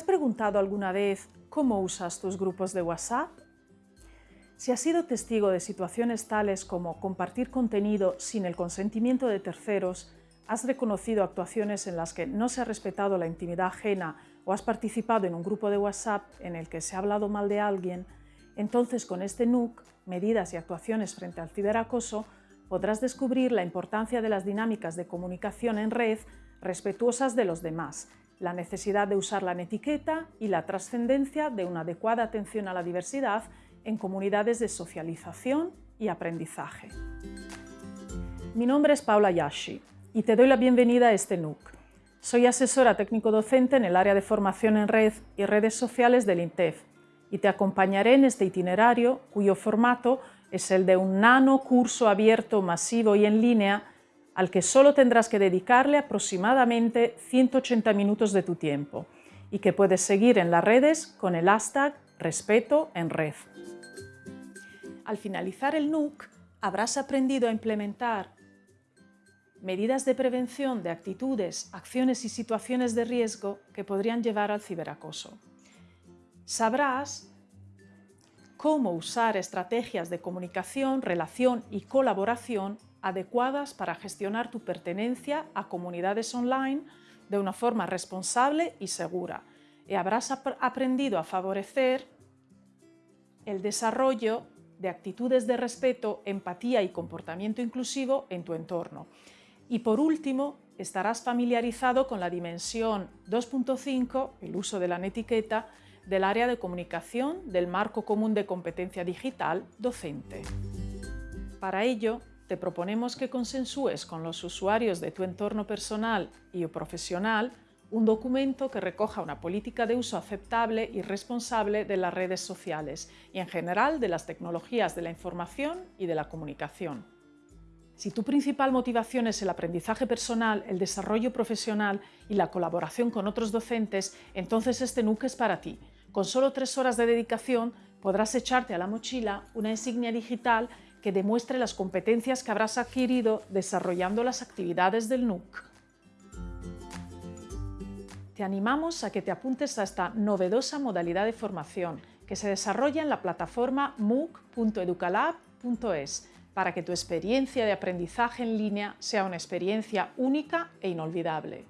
has preguntado alguna vez cómo usas tus grupos de WhatsApp? Si has sido testigo de situaciones tales como compartir contenido sin el consentimiento de terceros, has reconocido actuaciones en las que no se ha respetado la intimidad ajena o has participado en un grupo de WhatsApp en el que se ha hablado mal de alguien, entonces con este NUC, medidas y actuaciones frente al ciberacoso, podrás descubrir la importancia de las dinámicas de comunicación en red respetuosas de los demás, la necesidad de usar la etiqueta y la trascendencia de una adecuada atención a la diversidad en comunidades de socialización y aprendizaje. Mi nombre es Paula Yashi y te doy la bienvenida a este NUC. Soy asesora técnico-docente en el área de formación en red y redes sociales del INTEF y te acompañaré en este itinerario cuyo formato es el de un nano curso abierto, masivo y en línea al que solo tendrás que dedicarle aproximadamente 180 minutos de tu tiempo y que puedes seguir en las redes con el hashtag respeto en red. Al finalizar el NUC, habrás aprendido a implementar medidas de prevención de actitudes, acciones y situaciones de riesgo que podrían llevar al ciberacoso. Sabrás cómo usar estrategias de comunicación, relación y colaboración adecuadas para gestionar tu pertenencia a comunidades online de una forma responsable y segura. Y habrás aprendido a favorecer el desarrollo de actitudes de respeto, empatía y comportamiento inclusivo en tu entorno. Y por último, estarás familiarizado con la dimensión 2.5, el uso de la etiqueta, del área de comunicación del Marco Común de Competencia Digital docente. Para ello, te proponemos que consensúes con los usuarios de tu entorno personal y profesional un documento que recoja una política de uso aceptable y responsable de las redes sociales y en general de las tecnologías de la información y de la comunicación. Si tu principal motivación es el aprendizaje personal, el desarrollo profesional y la colaboración con otros docentes, entonces este NUC es para ti. Con solo tres horas de dedicación podrás echarte a la mochila una insignia digital que demuestre las competencias que habrás adquirido desarrollando las actividades del NUC. Te animamos a que te apuntes a esta novedosa modalidad de formación que se desarrolla en la plataforma mooc.educalab.es para que tu experiencia de aprendizaje en línea sea una experiencia única e inolvidable.